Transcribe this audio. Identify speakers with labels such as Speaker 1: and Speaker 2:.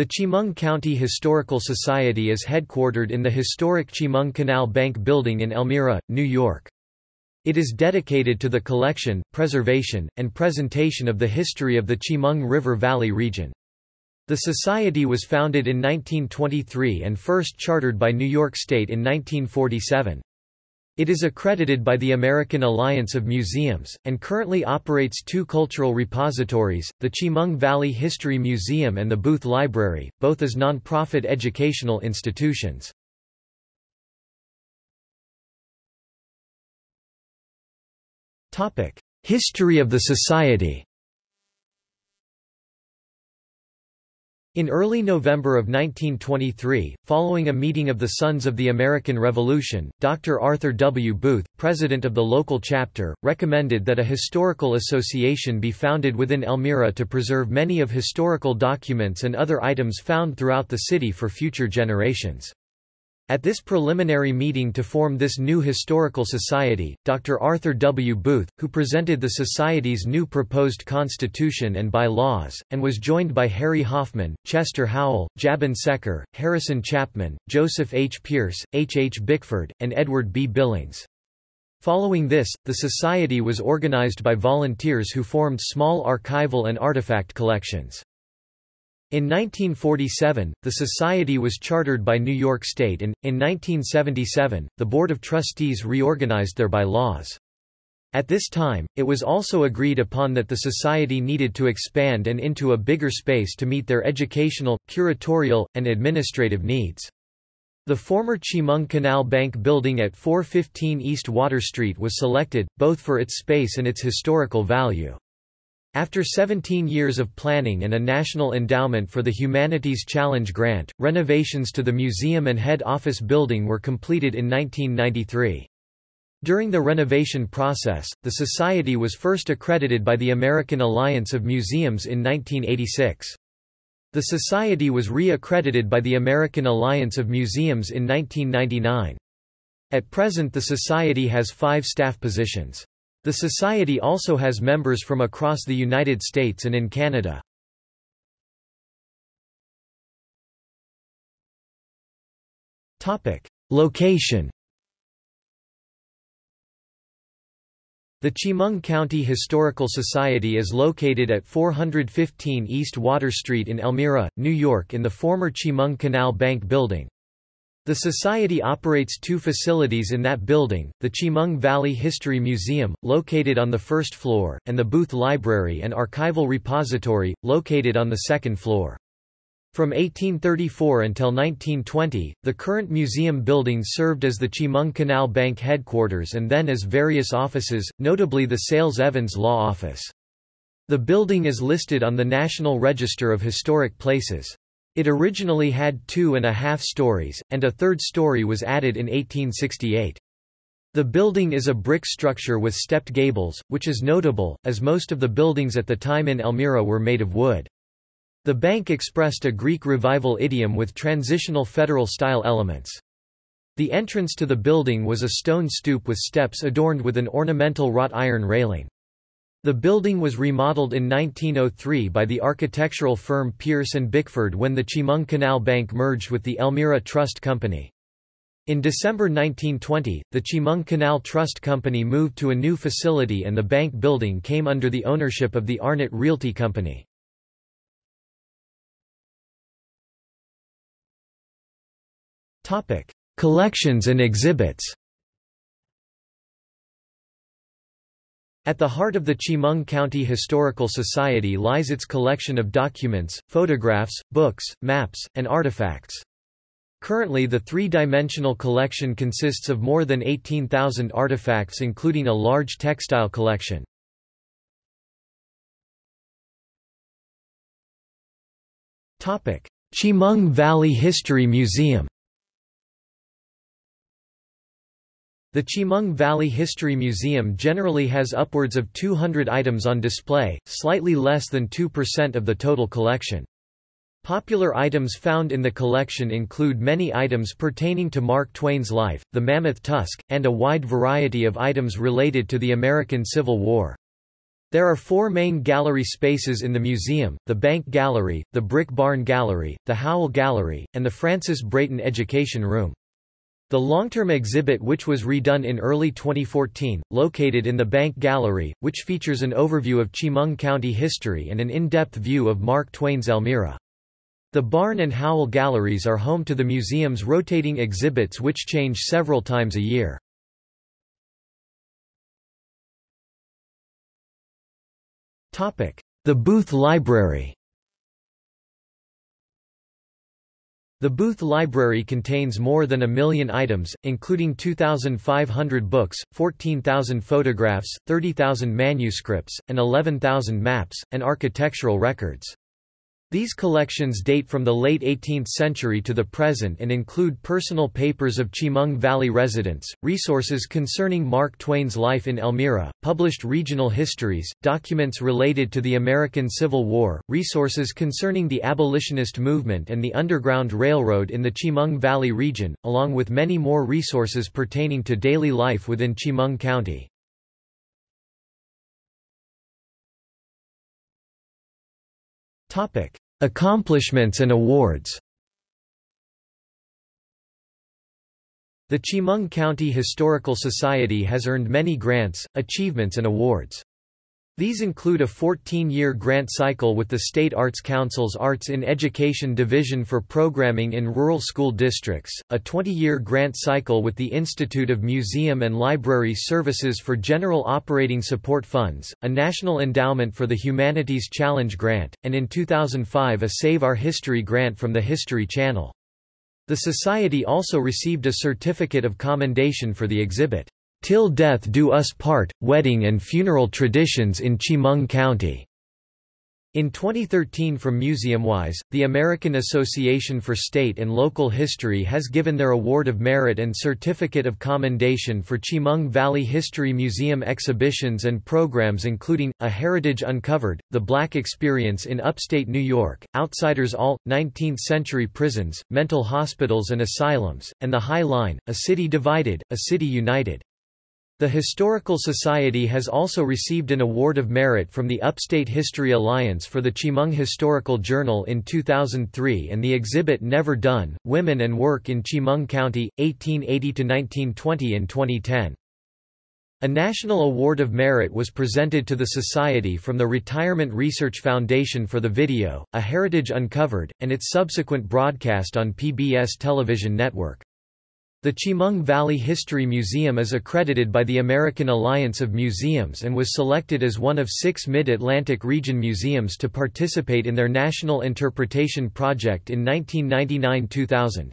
Speaker 1: The Chemung County Historical Society is headquartered in the historic Chemung Canal Bank Building in Elmira, New York. It is dedicated to the collection, preservation, and presentation of the history of the Chemung River Valley region. The society was founded in 1923 and first chartered by New York State in 1947. It is accredited by the American Alliance of Museums, and currently operates two cultural repositories, the Chemung Valley History Museum and the Booth Library, both as non-profit educational institutions. History of the society In early November of 1923, following a meeting of the Sons of the American Revolution, Dr. Arthur W. Booth, president of the local chapter, recommended that a historical association be founded within Elmira to preserve many of historical documents and other items found throughout the city for future generations. At this preliminary meeting to form this new historical society, Dr. Arthur W. Booth, who presented the society's new proposed constitution and bylaws, and was joined by Harry Hoffman, Chester Howell, Jabin Secker, Harrison Chapman, Joseph H. Pierce, H. H. Bickford, and Edward B. Billings. Following this, the society was organized by volunteers who formed small archival and artifact collections. In 1947, the Society was chartered by New York State and, in 1977, the Board of Trustees reorganized their bylaws. At this time, it was also agreed upon that the Society needed to expand and into a bigger space to meet their educational, curatorial, and administrative needs. The former Chemung Canal Bank building at 415 East Water Street was selected, both for its space and its historical value. After 17 years of planning and a National Endowment for the Humanities Challenge grant, renovations to the museum and head office building were completed in 1993. During the renovation process, the Society was first accredited by the American Alliance of Museums in 1986. The Society was re-accredited by the American Alliance of Museums in 1999. At present the Society has five staff positions. The Society also has members from across the United States and in Canada. Location The Chemung County Historical Society is located at 415 East Water Street in Elmira, New York in the former Chemung Canal Bank building. The Society operates two facilities in that building, the Chemung Valley History Museum, located on the first floor, and the Booth Library and Archival Repository, located on the second floor. From 1834 until 1920, the current museum building served as the Chemung Canal Bank headquarters and then as various offices, notably the Sayles Evans Law Office. The building is listed on the National Register of Historic Places. It originally had two and a half stories, and a third story was added in 1868. The building is a brick structure with stepped gables, which is notable, as most of the buildings at the time in Elmira were made of wood. The bank expressed a Greek revival idiom with transitional federal-style elements. The entrance to the building was a stone stoop with steps adorned with an ornamental wrought iron railing. The building was remodeled in 1903 by the architectural firm Pierce and Bickford when the Chemung Canal Bank merged with the Elmira Trust Company. In December 1920, the Chemung Canal Trust Company moved to a new facility and the bank building came under the ownership of the Arnott Realty Company. Collections and exhibits At the heart of the Chemung County Historical Society lies its collection of documents, photographs, books, maps, and artifacts. Currently the three-dimensional collection consists of more than 18,000 artifacts including a large textile collection. Chemung Valley History Museum The Chemung Valley History Museum generally has upwards of 200 items on display, slightly less than 2% of the total collection. Popular items found in the collection include many items pertaining to Mark Twain's life, the mammoth tusk, and a wide variety of items related to the American Civil War. There are four main gallery spaces in the museum, the Bank Gallery, the Brick Barn Gallery, the Howell Gallery, and the Francis Brayton Education Room. The long-term exhibit which was redone in early 2014, located in the Bank Gallery, which features an overview of Chemung County history and an in-depth view of Mark Twain's Elmira. The Barn and Howell Galleries are home to the museum's rotating exhibits which change several times a year. The Booth Library The Booth Library contains more than a million items, including 2,500 books, 14,000 photographs, 30,000 manuscripts, and 11,000 maps, and architectural records. These collections date from the late 18th century to the present and include personal papers of Chemung Valley residents, resources concerning Mark Twain's life in Elmira, published regional histories, documents related to the American Civil War, resources concerning the abolitionist movement and the Underground Railroad in the Chemung Valley region, along with many more resources pertaining to daily life within Chemung County. Topic: Accomplishments and awards. The Chemung County Historical Society has earned many grants, achievements and awards. These include a 14-year grant cycle with the State Arts Council's Arts in Education Division for programming in rural school districts, a 20-year grant cycle with the Institute of Museum and Library Services for General Operating Support Funds, a National Endowment for the Humanities Challenge Grant, and in 2005 a Save Our History grant from the History Channel. The Society also received a Certificate of Commendation for the exhibit. Till Death Do Us Part, Wedding and Funeral Traditions in Chemung County. In 2013 from MuseumWise, the American Association for State and Local History has given their Award of Merit and Certificate of Commendation for Chemung Valley History Museum exhibitions and programs including, A Heritage Uncovered, The Black Experience in Upstate New York, Outsiders All, 19th-century prisons, mental hospitals and asylums, and The High Line, A City Divided, A City United. The Historical Society has also received an Award of Merit from the Upstate History Alliance for the Chemung Historical Journal in 2003 and the exhibit Never Done, Women and Work in Chemung County, 1880–1920 in 2010. A National Award of Merit was presented to the Society from the Retirement Research Foundation for the video, A Heritage Uncovered, and its subsequent broadcast on PBS television network. The Chemung Valley History Museum is accredited by the American Alliance of Museums and was selected as one of six Mid-Atlantic region museums to participate in their National Interpretation Project in 1999–2000.